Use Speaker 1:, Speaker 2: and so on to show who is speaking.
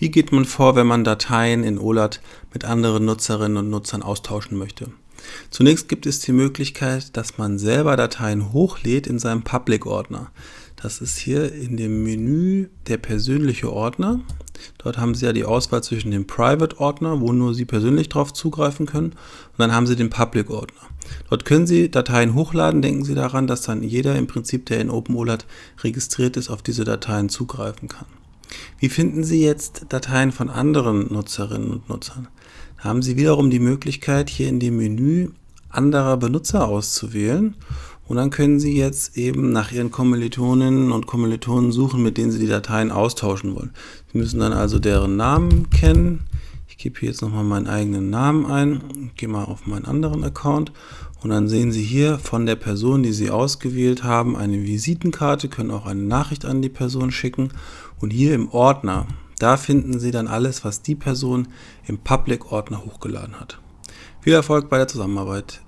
Speaker 1: Wie geht man vor, wenn man Dateien in OLAT mit anderen Nutzerinnen und Nutzern austauschen möchte? Zunächst gibt es die Möglichkeit, dass man selber Dateien hochlädt in seinem Public-Ordner. Das ist hier in dem Menü der persönliche Ordner. Dort haben Sie ja die Auswahl zwischen dem Private-Ordner, wo nur Sie persönlich darauf zugreifen können, und dann haben Sie den Public-Ordner. Dort können Sie Dateien hochladen. Denken Sie daran, dass dann jeder im Prinzip, der in OpenOLAT registriert ist, auf diese Dateien zugreifen kann. Wie finden Sie jetzt Dateien von anderen Nutzerinnen und Nutzern? Da haben Sie wiederum die Möglichkeit, hier in dem Menü anderer Benutzer auszuwählen und dann können Sie jetzt eben nach Ihren Kommilitoninnen und Kommilitonen suchen, mit denen Sie die Dateien austauschen wollen. Sie müssen dann also deren Namen kennen. Ich gebe hier jetzt nochmal meinen eigenen Namen ein, gehe mal auf meinen anderen Account und dann sehen Sie hier von der Person, die Sie ausgewählt haben, eine Visitenkarte, können auch eine Nachricht an die Person schicken und hier im Ordner, da finden Sie dann alles, was die Person im Public-Ordner hochgeladen hat. Viel Erfolg bei der Zusammenarbeit.